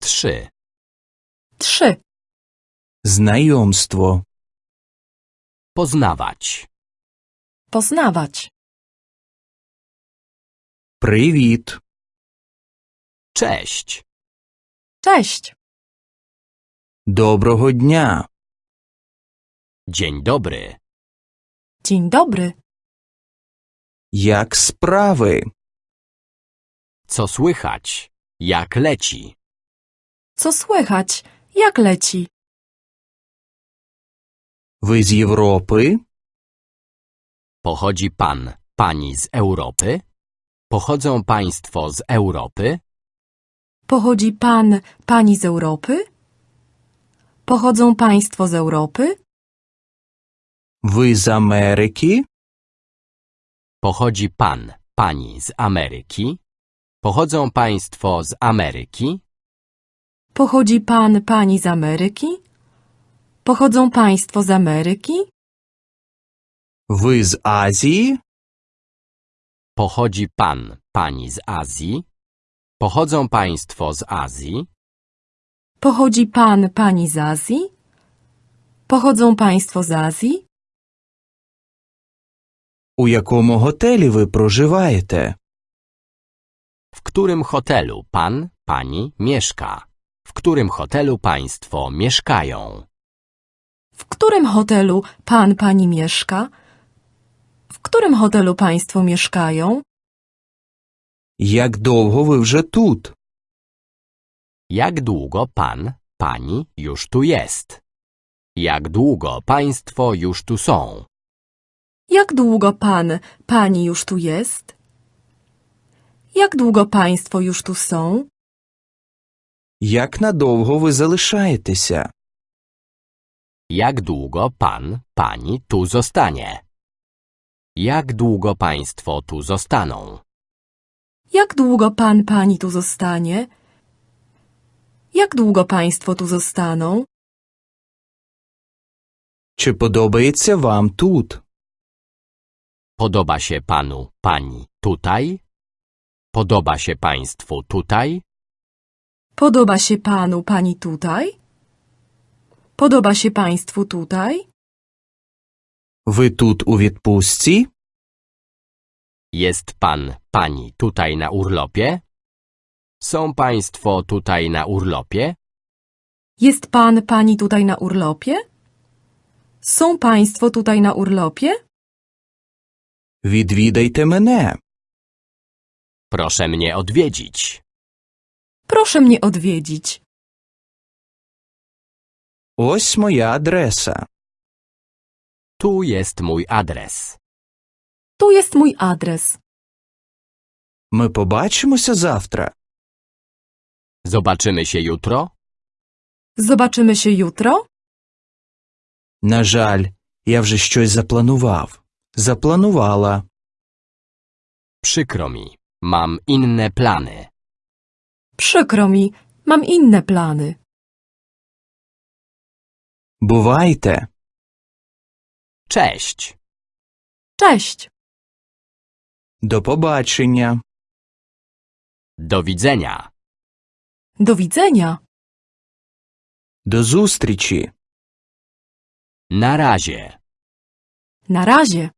Trzy. Trzy. Знайомство. Poznawać. Poznawać. Привіт. Cześć. Cześć. Доброго дня. Dzień dobry. Dzień dobry. Як справи? Co słychać? Jak leci? Co słychać? Jak leci? Wy z Europy? Pochodzi pan, pani z Europy? Pochodzą państwo z Europy? Pochodzi pan, pani z Europy? Pochodzą państwo z Europy? Wy z Ameryki? Pochodzi pan, pani z Ameryki? Pochodzą państwo z Ameryki? Pochodzi pan, pani z Ameryki? Pochodzą państwo z Ameryki? Ви з Азії? Pochodzi pan, pani z Azji? Pochodzą państwo z Azji? Pochodzi pan, pani z Azji? Pochodzą państwo z Azji? У якому готелі ви проживаєте? W którym hotelu pan, pani mieszka? W którym hotelu państwo mieszkają? W którym hotelu pan, pani mieszka? W którym hotelu państwo mieszkają? Як довго ви вже тут? Jak długo pan, pani już tu jest? Jak długo państwo już tu są? Jak długo pan, pani już tu jest? Jak długo państwo już tu są? Як надовго ви залишаєтеся? Jak długo pan, pani tu zostanie? Jak długo państwo tu zostaną? Jak długo pan, pani tu zostanie? Jak długo państwo tu zostaną? Чи подобається вам тут? Podoba się panu, pani tutaj? Podoba się państwu tutaj? Podoba się panu, pani tutaj? Podoba się państwu tutaj? Ви тут у відпустці? Jest pan, pani tutaj na urlopie? Są państwo tutaj na urlopie? Jest pan, pani tutaj na urlopie? Są państwo tutaj na urlopie? Відвідайте мене. Proszę mnie odwiedzić. Proszę mnie odwiedzić. Ось моя адреса. Tu jest mój adres. Tu jest mój adres. Ми побачимося завтра. Zobaczymy się jutro? Zobaczymy się jutro? На жаль, я вже щось запланував. Запланувала. Przykro mi. Mam inne plany. Przykro mi, mam inne plany. Бувайте. Cześć. Cześć. До побачення. Do widzenia. Do widzenia. До зустрічі. Na razie. Na razie.